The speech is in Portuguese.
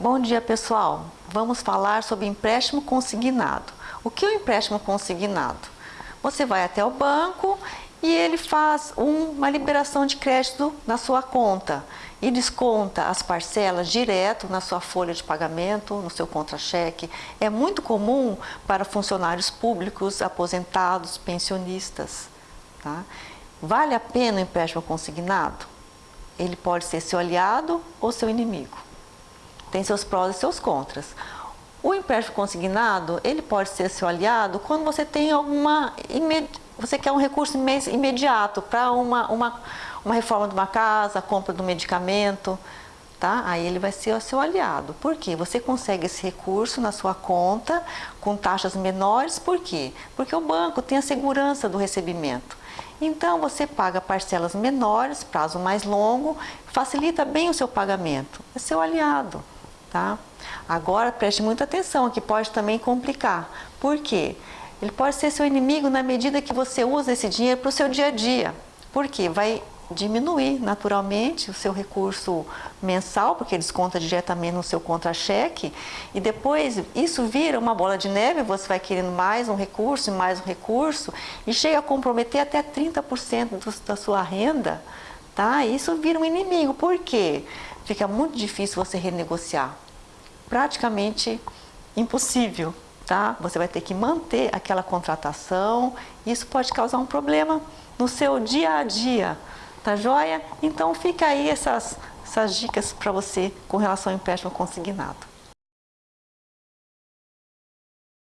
Bom dia pessoal, vamos falar sobre empréstimo consignado. O que é o empréstimo consignado? Você vai até o banco e ele faz uma liberação de crédito na sua conta e desconta as parcelas direto na sua folha de pagamento, no seu contra-cheque. É muito comum para funcionários públicos, aposentados, pensionistas. Tá? Vale a pena o empréstimo consignado? Ele pode ser seu aliado ou seu inimigo tem seus prós e seus contras. O empréstimo consignado, ele pode ser seu aliado quando você tem alguma... Você quer um recurso imediato para uma, uma, uma reforma de uma casa, compra de um medicamento, tá? Aí ele vai ser o seu aliado. Por quê? Você consegue esse recurso na sua conta com taxas menores, por quê? Porque o banco tem a segurança do recebimento. Então você paga parcelas menores, prazo mais longo, facilita bem o seu pagamento. É seu aliado tá? Agora preste muita atenção, que pode também complicar. Por quê? Ele pode ser seu inimigo na medida que você usa esse dinheiro para o seu dia a dia. Por quê? Vai diminuir naturalmente o seu recurso mensal, porque desconta diretamente no seu contra-cheque, e depois isso vira uma bola de neve, você vai querendo mais um recurso e mais um recurso, e chega a comprometer até 30% do, da sua renda, tá? Isso vira um inimigo, por quê? Fica muito difícil você renegociar. Praticamente impossível, tá? Você vai ter que manter aquela contratação, isso pode causar um problema no seu dia a dia, tá joia? Então fica aí essas, essas dicas para você com relação ao empréstimo consignado.